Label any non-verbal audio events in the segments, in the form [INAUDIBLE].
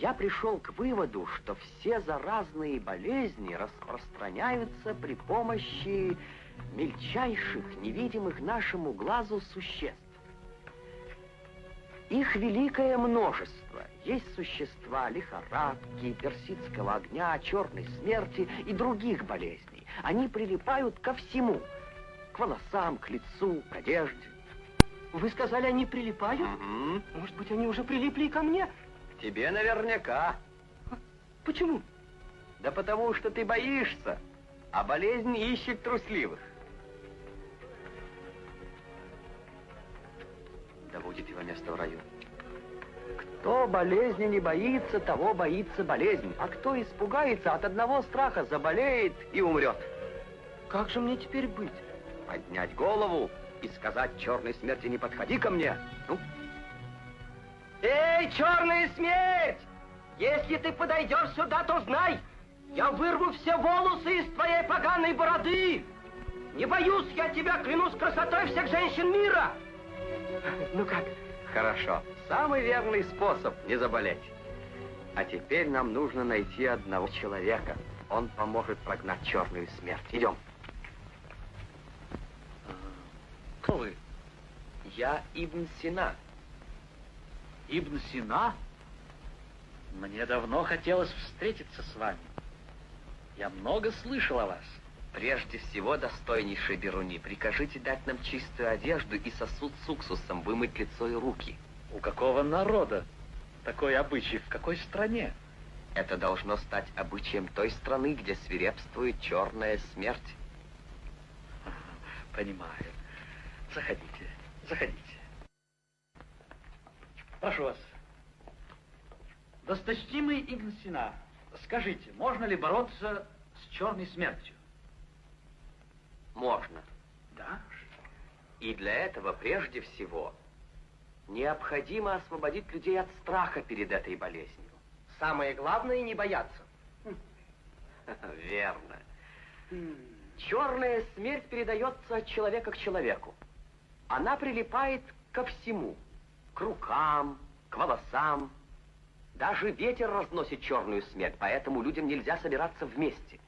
я пришел к выводу, что все заразные болезни распространяются при помощи мельчайших, невидимых нашему глазу существ. Их великое множество. Есть существа лихорадки, персидского огня, черной смерти и других болезней. Они прилипают ко всему. К волосам, к лицу, к одежде. Вы сказали, они прилипают? Угу. Может быть, они уже прилипли и ко мне? Тебе наверняка. Почему? Да потому что ты боишься, а болезнь ищет трусливых. Да будет его место в раю. Кто болезни не боится, того боится болезнь. А кто испугается от одного страха, заболеет и умрет. Как же мне теперь быть? Поднять голову и сказать черной смерти не подходи ко мне. Ну? Эй, черная смерть! Если ты подойдешь сюда, то знай, я вырву все волосы из твоей поганой бороды. Не боюсь я тебя, клянусь красотой всех женщин мира. Ну как? Хорошо. Самый верный способ не заболеть. А теперь нам нужно найти одного человека. Он поможет прогнать черную смерть. Идем. Кто вы? Я Ибн Сина. Ибн Сина? Мне давно хотелось встретиться с вами. Я много слышал о вас. Прежде всего, достойнейший Беруни, прикажите дать нам чистую одежду и сосуд с уксусом, вымыть лицо и руки. У какого народа такой обычай? В какой стране? Это должно стать обычаем той страны, где свирепствует черная смерть. Понимаю. Заходите, заходите. Прошу вас. Досточтимый Игн Сина, скажите, можно ли бороться с черной смертью? Можно. Да? И для этого прежде всего необходимо освободить людей от страха перед этой болезнью. Самое главное не бояться. [LAUGHS] Верно. Черная смерть передается от человека к человеку. Она прилипает ко всему. К рукам, к волосам. Даже ветер разносит черную смерть, поэтому людям нельзя собираться вместе.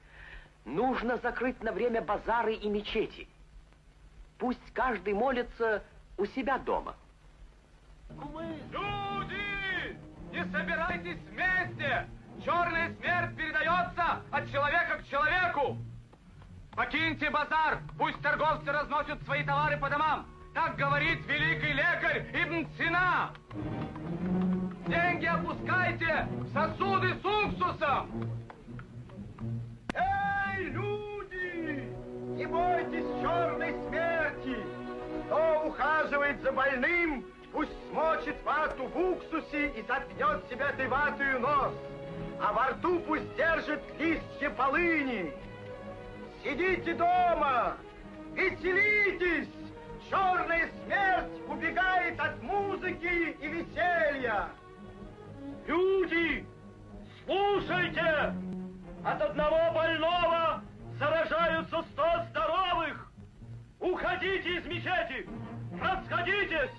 Нужно закрыть на время базары и мечети. Пусть каждый молится у себя дома. Люди! Не собирайтесь вместе! Черная смерть передается от человека к человеку! Покиньте базар, пусть торговцы разносят свои товары по домам. Так говорит великий лекарь Ибн Сина. Деньги опускайте в сосуды с уксусом. Эй, люди! Не бойтесь черной смерти! Кто ухаживает за больным, пусть смочит вату в уксусе и заткнет себя этой ватою нос, а во рту пусть держит листья полыни. Сидите дома, веселитесь! Черная смерть убегает от музыки и веселья. Люди, слушайте! От одного больного заражаются сто здоровых! Уходите из мечети! Расходитесь!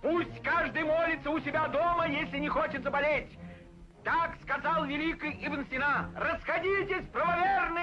Пусть каждый молится у себя дома, если не хочет заболеть. Так сказал великий Ибн Сина. Расходитесь, правоверные!